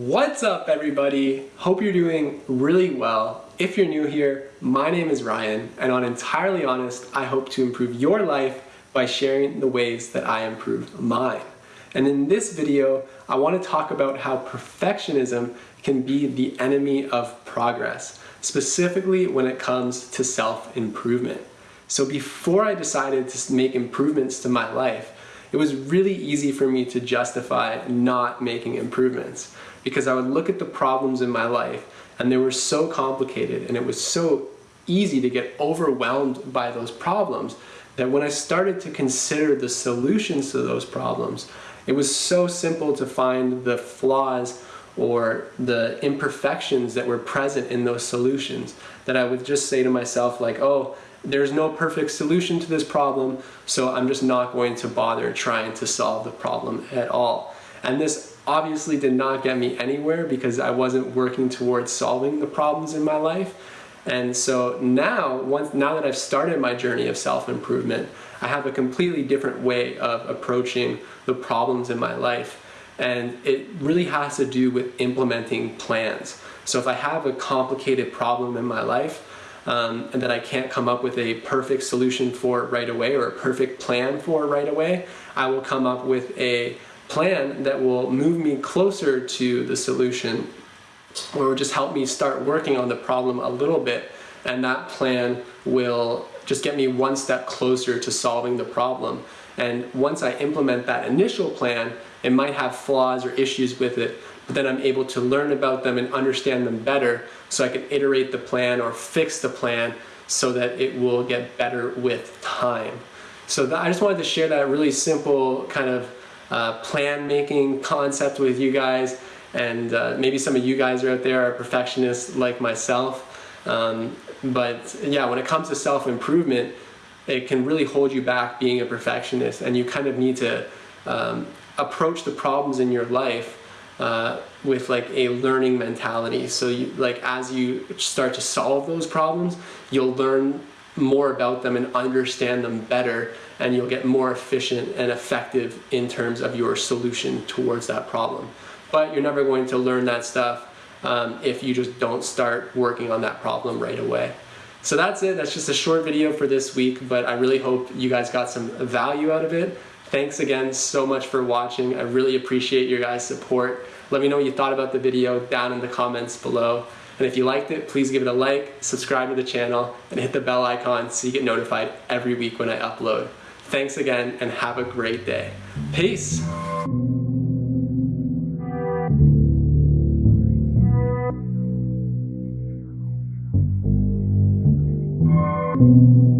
What's up everybody? Hope you're doing really well. If you're new here, my name is Ryan and on Entirely Honest, I hope to improve your life by sharing the ways that I improve mine. And in this video, I want to talk about how perfectionism can be the enemy of progress, specifically when it comes to self-improvement. So before I decided to make improvements to my life, it was really easy for me to justify not making improvements because I would look at the problems in my life and they were so complicated and it was so easy to get overwhelmed by those problems that when I started to consider the solutions to those problems, it was so simple to find the flaws or the imperfections that were present in those solutions that I would just say to myself like, oh, there's no perfect solution to this problem, so I'm just not going to bother trying to solve the problem at all. And this obviously did not get me anywhere because I wasn't working towards solving the problems in my life. And so now, once, now that I've started my journey of self-improvement, I have a completely different way of approaching the problems in my life. And it really has to do with implementing plans. So if I have a complicated problem in my life, um, and that I can't come up with a perfect solution for right away or a perfect plan for right away, I will come up with a plan that will move me closer to the solution or just help me start working on the problem a little bit. And that plan will just get me one step closer to solving the problem. And once I implement that initial plan, it might have flaws or issues with it, then I'm able to learn about them and understand them better so I can iterate the plan or fix the plan so that it will get better with time. So that, I just wanted to share that really simple kind of uh, plan making concept with you guys. And uh, maybe some of you guys are out there are perfectionists like myself. Um, but yeah when it comes to self-improvement it can really hold you back being a perfectionist. And you kind of need to um, approach the problems in your life uh, with like a learning mentality so you like as you start to solve those problems you'll learn more about them and understand them better and you'll get more efficient and effective in terms of your solution towards that problem. But you're never going to learn that stuff um, if you just don't start working on that problem right away. So that's it, that's just a short video for this week, but I really hope you guys got some value out of it. Thanks again so much for watching. I really appreciate your guys' support. Let me know what you thought about the video down in the comments below. And if you liked it, please give it a like, subscribe to the channel, and hit the bell icon so you get notified every week when I upload. Thanks again and have a great day. Peace. Thank